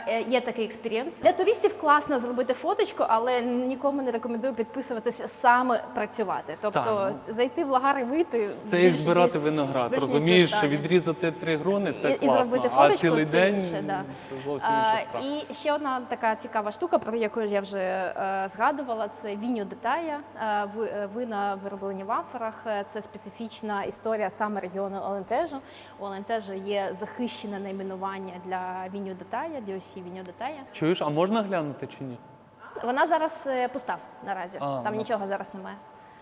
Е, є такий experience. Для туристів класно зробити фоточку, але нікому не рекомендую підписуватися саме працювати. Тобто Так, зайти в лагар і вийти. Це більш- як збирати більш- виноград. більш Розумієш, що достатньо. відрізати три грони це І- і класно, зробити а цілий це день інше, да. це зовсім інша справа. і ще одна така цікава штука, про яку я вже е, згадувала, це vinho de talha, е, ви- е, вина вироблені в амфорах. Е, Це специфічна історія саме регіону Алентежу. У Алентежу є захищене найменування для віньо детая, DOC віньо детая. Чуєш, а можна глянути чи ні? Вона зараз пуста наразі. А, Там ну. нічого зараз немає.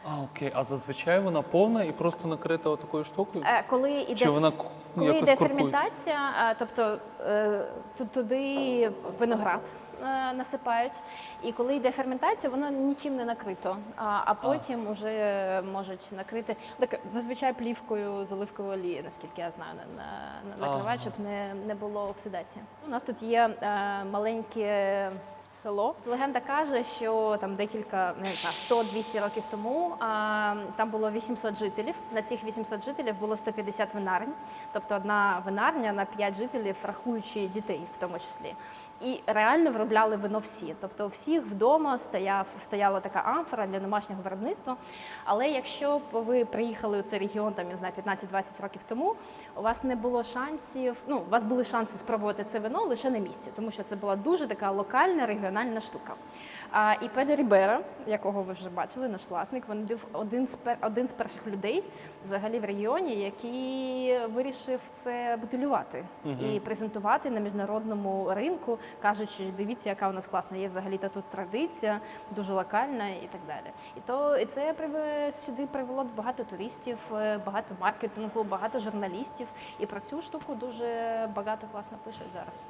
А, окей. А зазвичай вона повна і просто накрита такою штукою? Коли іде Чи вона Коли йде ферментація, тобто туди виноград насипають, і коли йде ферментація, воно нічим не накрито. А, а потім вже можуть накрити так, зазвичай плівкою з оливкової олії, наскільки я знаю, на, на, накривають, щоб не, не було оксидації. У нас тут є е, маленьке. Село легенда каже, що там декілька не знаю, 100-200 років тому а, там було 800 жителів. На цих 800 жителів було 150 винарень, тобто одна винарня на 5 жителів, рахуючи дітей, в тому числі. І реально виробляли вино всі. Тобто, у всіх вдома стояв стояла така амфора для домашнього виробництва. Але якщо б ви приїхали у цей регіон, там я знаю, 15-20 років тому, у вас не було шансів. Ну, у вас були шанси спробувати це вино лише на місці, тому що це була дуже така локальна регіональна штука. А, і Педро Рібера, якого ви вже бачили, наш власник, він був один з пер, один з перших людей взагалі в регіоні, який вирішив це бутилювати і презентувати на міжнародному ринку, кажучи, дивіться, яка у нас класна є взагалі та тут традиція, дуже локальна і так далі. І то і це сюди привело багато туристів, е, багато маркетингу, багато журналістів. І про цю штуку дуже багато класно пишуть зараз.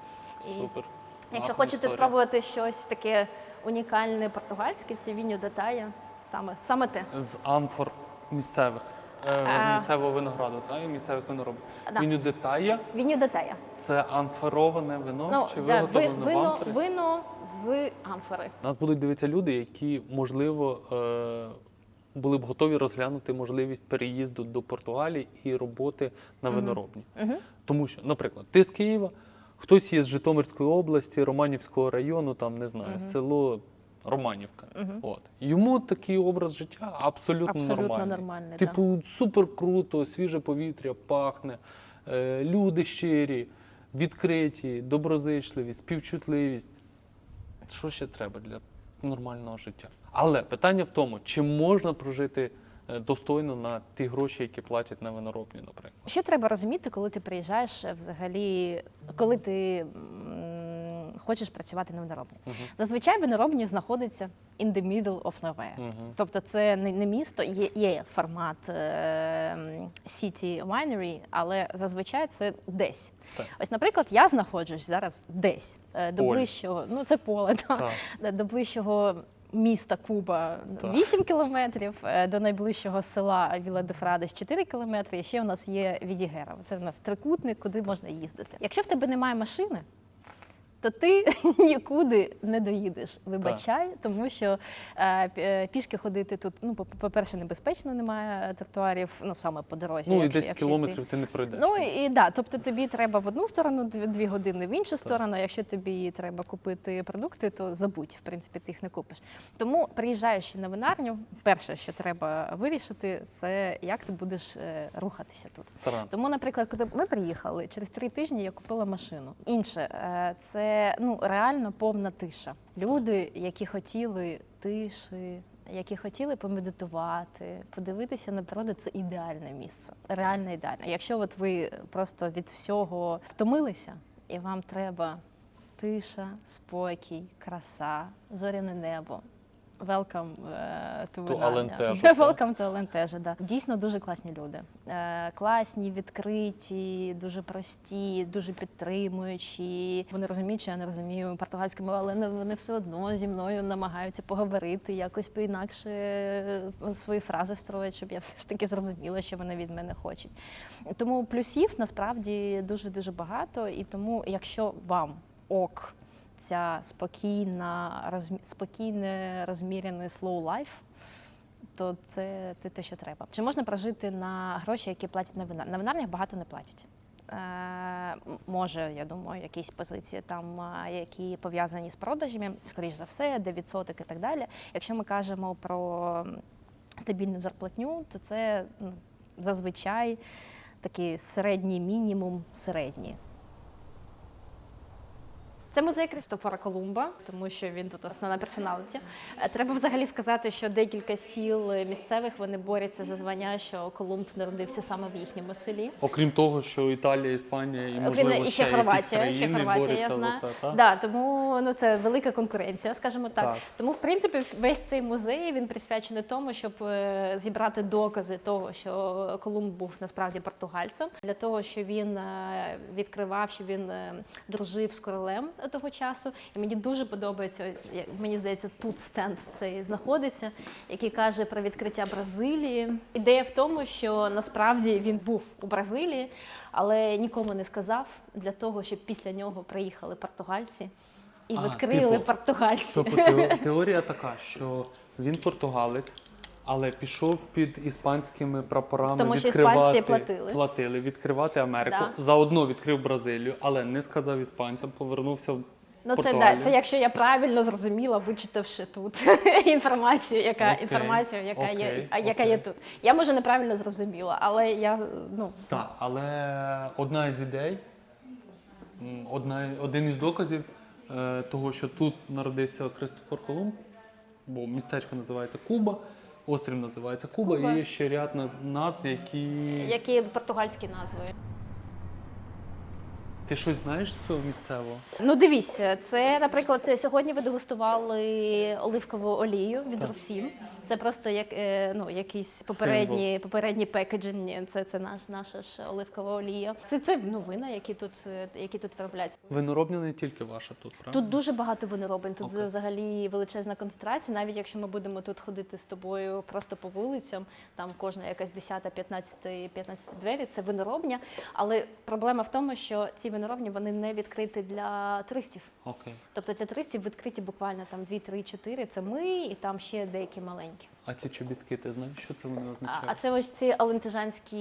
І Супер. Якщо Гарна хочете історія. спробувати щось таке унікальне португальське, це віньо детая. Саме, саме те. З амфор місцевих. Е, місцевого винограду, так? І місцевих виноробів. Да. Він детая Віньо детая. це амфороване вино Ну, чи да, ви- виготовлене в вино, амфорі? вино з амфори. Нас будуть дивитися люди, які, можливо, е, були б готові розглянути можливість переїзду до Португалії і роботи на виноробні. Мгм. Тому що, наприклад, ти з Києва, хтось є з Житомирської області, Романівського району, там не знаю, село Романівка. От йому такий образ життя абсолютно, Абсолютно нормальний. нормальний, Типу, супер круто, свіже повітря, пахне, е, люди щирі, відкриті, доброзичливі, співчутливість. Що ще треба для нормального життя? Але питання в тому, чи можна прожити достойно на ті гроші, які платять на виноробні, наприклад. Що треба розуміти, коли ти приїжджаєш е, взагалі, коли ти м, хочеш працювати на виноробні? Зазвичай виноробні знаходяться in the middle of nowhere. Мгм. Тобто це не, не місто, є, є формат е, city winery, але зазвичай це десь. Так. Ось, наприклад, я знаходжусь зараз десь е, до ближчого, ну це поле, так, Так. до ближчого. Міста Куба Так. 8 кілометрів, е, до найближчого села Віла де Фрадес 4 кілометри. І ще у нас є Відігера. Це в нас трикутник, куди можна їздити. Якщо в тебе немає машини, то ти нікуди не доїдеш. Вибачай, тому що е, е, пішки ходити тут, ну, по- по-перше, небезпечно, немає тротуарів, ну саме по дорозі. Ну і якщо- 10 якщо кілометрів йти. ти не пройдеш. Ну і да, тобто тобі треба в одну сторону дві, години, в іншу сторону. Якщо тобі треба купити продукти, то забудь, в принципі, ти їх не купиш. Тому приїжджаючи на винарню, перше, що треба вирішити, це як ти будеш е, рухатися тут. Таран. Тому, наприклад, коли ми приїхали, через три тижні я купила машину. Інше е, ну реально повна тиша. Люди, які хотіли тиші. Які хотіли помедитувати, подивитися на природу, це ідеальне місце. Реально ідеальне. Якщо от ви просто від всього втомилися, і вам треба тиша, спокій, краса, зоряне небо. Welcome е, to. Alentejo, так? Welcome to Alentejo, да. Дійсно дуже класні люди. Е, Класні, відкриті, дуже прості, дуже підтримуючі. Вони розуміють, що я не розумію португальську мову, але вони все одно зі мною намагаються поговорити, якось поінакше е, свої фрази строять, щоб я все ж таки зрозуміла, що вони від мене хочуть. Тому плюсів насправді дуже дуже багато. І тому, якщо вам ок ця спокійна, розмі... спокійне, розмірене slow life, то це те, що треба. Чи можна прожити на гроші, які платять на вина? На винарнях багато не платять. Е, може, я думаю, якісь позиції там, які пов'язані з продажами, скоріш за все, де відсоток і так далі. Якщо ми кажемо про стабільну зарплатню, то це ну, зазвичай такий середній мінімум середній. Це музей Крістофора Колумба, тому що він тут основна персоналіті. Е, Треба взагалі сказати, що декілька сіл місцевих вони борються за звання, що Колумб народився саме в їхньому селі. Окрім того, що Італія, Іспанія і Окрім можливо і ще Хорватія, ще Хорватія, я знаю. це, так? Да, тому ну це велика конкуренція, скажімо так. Так. Тому, в принципі, весь цей музей він присвячений тому, щоб е, зібрати докази того, що Колумб був насправді португальцем, для того, що він е, відкривав, що він дружив з королем того часу. І мені дуже подобається, як мені здається, тут стенд цей знаходиться, який каже про відкриття Бразилії. Ідея в тому, що насправді він був у Бразилії, але нікому не сказав для того, щоб після нього приїхали португальці і А, відкрили типу, португальці. Тобто теорія така, що він португалець, але пішов під іспанськими прапорами Тому що відкривати, іспанці платили. платили, відкривати Америку. Да. Заодно відкрив Бразилію, але не сказав іспанцям, повернувся в Ну це Португалію. да, це якщо я правильно зрозуміла, вичитавши тут інформацію, яка Окей, інформацію, яка є, окей, а, яка окей. є тут. Я може неправильно зрозуміла, але я ну Так, але одна із ідей, м, одна, один із доказів е, того, що тут народився Кристофор Колумб, бо містечко називається Куба, острів називається Куба, Куба. і є ще ряд наз- назв, які. які португальські назви. Ти щось знаєш з цього місцевого? Ну дивіться, це, наприклад, сьогодні ви дегустували оливкову олію від. Русін. Це просто як е, ну якісь попередні, попередні пекеджені. Це, це наш наша ж оливкова олія. Це це новина, які тут е, які тут виробляються. Виноробня не тільки ваша тут, правда? Тут дуже багато виноробень. Тут Окей. взагалі величезна концентрація. Навіть якщо ми будемо тут ходити з тобою просто по вулицям, там кожна якась 10, 15, 15 двері, це виноробня. Але проблема в тому, що ці виноробні вони не відкриті для туристів. Окей. Тобто для туристів відкриті буквально там 2, 3, 4 це ми, і там ще деякі маленькі. А ці чобітки, ти знаєш, що це вони означають? а це ось ці алентежанські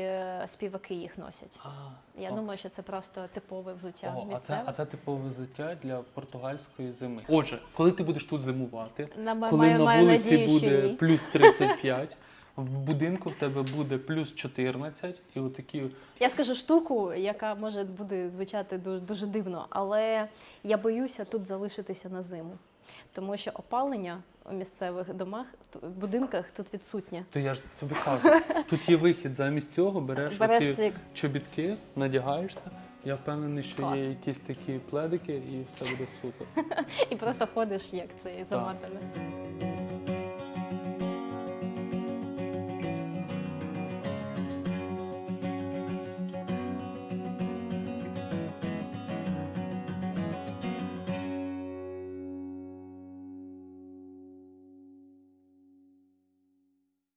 е, співаки їх носять. А, Я о. думаю, що це просто типове взуття Ого, а це, а це типове взуття для португальської зими. Отже, коли ти будеш тут зимувати, На- коли маю- на маю вулиці надію, буде плюс 35, в будинку в тебе буде плюс 14, і отакі Я скажу штуку, яка може буде звучати дуже, дуже дивно, але я боюся тут залишитися на зиму, тому що опалення у місцевих домах, будинках тут відсутня. То я ж тобі кажу, тут є вихід. Замість цього береш, Береш оці ці чобітки, надягаєшся. Я впевнений, що Клас. є якісь такі пледики, і все буде супер. і просто ходиш як цей заматаний.